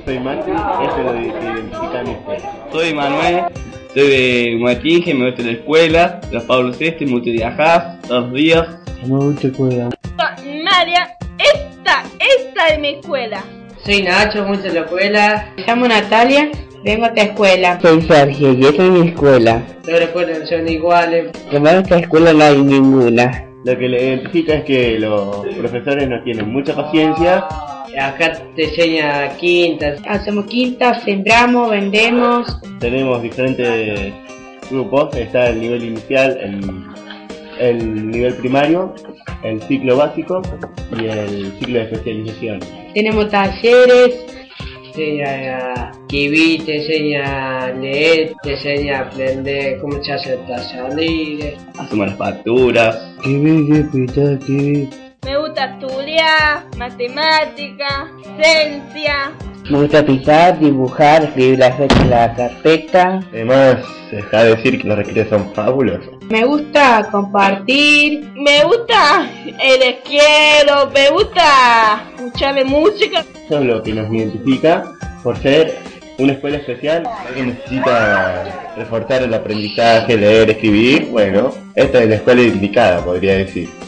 soy Maxi, eso es lo identifica mi escuela. Soy Manuel, soy de Guatinge, me gusta la escuela, los Pablo VI, me gusta viajar todos los días. Me gusta escuela. María, esta, esta es mi escuela. Soy Nacho, mucho de la escuela. Me llamo Natalia, vengo a esta escuela. Soy Sergio y esta es mi escuela. Todas las escuelas son iguales. En esta escuela no hay ninguna. Lo que le identifica es que los profesores no tienen mucha paciencia. Acá te enseña quintas. Hacemos quintas, sembramos, vendemos. Tenemos diferentes grupos. Está el nivel inicial, el, el nivel primario, el ciclo básico y el ciclo de especialización. Tenemos talleres, te enseña a escribir, te enseña a leer, te enseña a aprender cómo se hace el taller Hacemos las facturas. Gusta estudiar, matemática, ciencia. Me gusta pintar, dibujar, escribir las fechas en la carpeta. Además, deja de decir que los recreos son fabulosos. Me gusta compartir. Me gusta el esquiero, me gusta escuchar música. Eso es lo que nos identifica por ser una escuela especial. Alguien necesita reforzar el aprendizaje, leer, escribir. Bueno, esta es la escuela indicada, podría decir.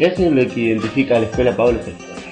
Eso es lo que identifica a la escuela Pablo VI.